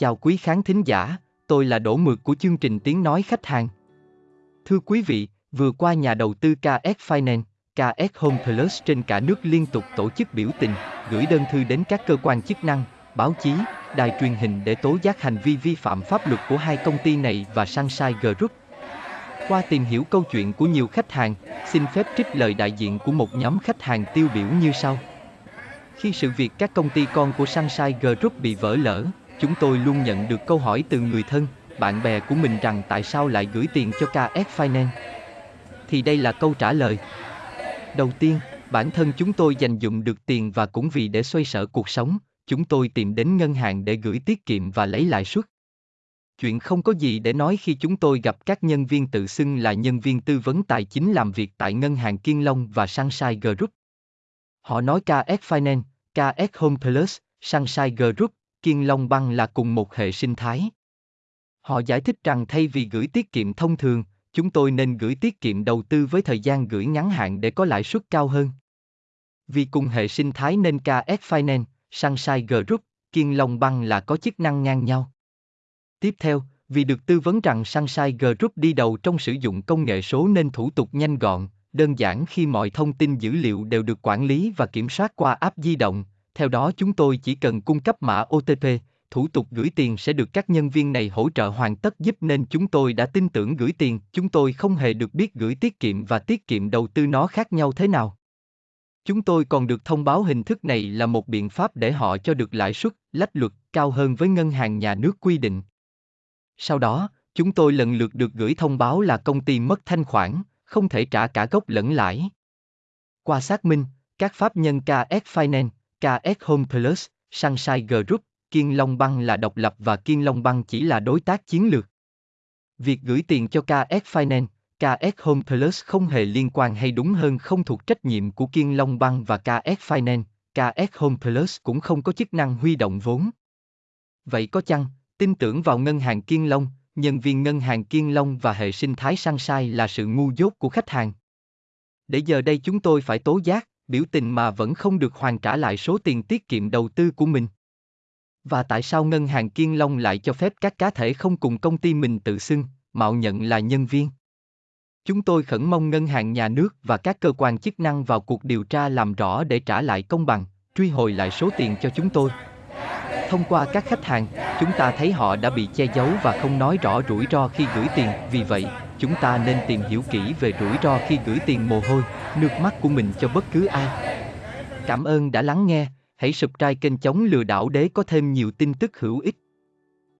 Chào quý khán thính giả, tôi là Đỗ Mượt của chương trình Tiếng Nói Khách Hàng. Thưa quý vị, vừa qua nhà đầu tư KS Finance, KS Home Plus trên cả nước liên tục tổ chức biểu tình, gửi đơn thư đến các cơ quan chức năng, báo chí, đài truyền hình để tố giác hành vi vi phạm pháp luật của hai công ty này và Sunshine Group. Qua tìm hiểu câu chuyện của nhiều khách hàng, xin phép trích lời đại diện của một nhóm khách hàng tiêu biểu như sau. Khi sự việc các công ty con của Sunshine Group bị vỡ lở, chúng tôi luôn nhận được câu hỏi từ người thân, bạn bè của mình rằng tại sao lại gửi tiền cho KS Finance. Thì đây là câu trả lời. Đầu tiên, bản thân chúng tôi dành dụng được tiền và cũng vì để xoay sở cuộc sống, chúng tôi tìm đến ngân hàng để gửi tiết kiệm và lấy lãi suất. Chuyện không có gì để nói khi chúng tôi gặp các nhân viên tự xưng là nhân viên tư vấn tài chính làm việc tại ngân hàng Kiên Long và Sunshine Group. Họ nói KS Finance, KS Home Plus, Sunshine Group, Kiên Long Băng là cùng một hệ sinh thái. Họ giải thích rằng thay vì gửi tiết kiệm thông thường, chúng tôi nên gửi tiết kiệm đầu tư với thời gian gửi ngắn hạn để có lãi suất cao hơn. Vì cùng hệ sinh thái nên KS Finance, Sunshine Group, Kiên Long Băng là có chức năng ngang nhau. Tiếp theo, vì được tư vấn rằng Sunshine Group đi đầu trong sử dụng công nghệ số nên thủ tục nhanh gọn, đơn giản khi mọi thông tin dữ liệu đều được quản lý và kiểm soát qua app di động, theo đó chúng tôi chỉ cần cung cấp mã OTP, thủ tục gửi tiền sẽ được các nhân viên này hỗ trợ hoàn tất giúp nên chúng tôi đã tin tưởng gửi tiền, chúng tôi không hề được biết gửi tiết kiệm và tiết kiệm đầu tư nó khác nhau thế nào. Chúng tôi còn được thông báo hình thức này là một biện pháp để họ cho được lãi suất, lách luật cao hơn với ngân hàng nhà nước quy định. Sau đó, chúng tôi lần lượt được gửi thông báo là công ty mất thanh khoản, không thể trả cả gốc lẫn lãi. Qua xác minh, các pháp nhân KS Finance, KS Home Plus, Sunshine Group, Kiên Long Băng là độc lập và Kiên Long Băng chỉ là đối tác chiến lược. Việc gửi tiền cho KS Finance, KS Home Plus không hề liên quan hay đúng hơn không thuộc trách nhiệm của Kiên Long Băng và KS Finance, KS Home Plus cũng không có chức năng huy động vốn. Vậy có chăng, tin tưởng vào ngân hàng Kiên Long, nhân viên ngân hàng Kiên Long và hệ sinh thái Sunshine là sự ngu dốt của khách hàng? Để giờ đây chúng tôi phải tố giác, biểu tình mà vẫn không được hoàn trả lại số tiền tiết kiệm đầu tư của mình. Và tại sao ngân hàng Kiên Long lại cho phép các cá thể không cùng công ty mình tự xưng, mạo nhận là nhân viên? Chúng tôi khẩn mong ngân hàng nhà nước và các cơ quan chức năng vào cuộc điều tra làm rõ để trả lại công bằng, truy hồi lại số tiền cho chúng tôi. Thông qua các khách hàng, chúng ta thấy họ đã bị che giấu và không nói rõ rủi ro khi gửi tiền, vì vậy, chúng ta nên tìm hiểu kỹ về rủi ro khi gửi tiền mồ hôi, nước mắt của mình cho bất cứ ai. Cảm ơn đã lắng nghe, hãy subscribe kênh chống lừa đảo để có thêm nhiều tin tức hữu ích.